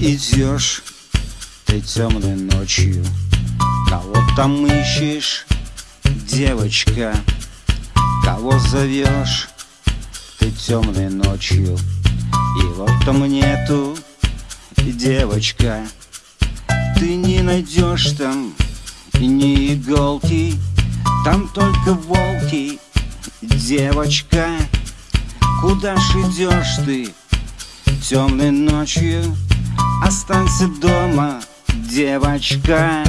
идешь ты темной ночью? Кого там ищешь, девочка? Кого зовешь ты темной ночью? И вот там нету, девочка Ты не найдешь там ни иголки Там только волки, девочка Куда ж идешь ты темной ночью? Останься дома, девочка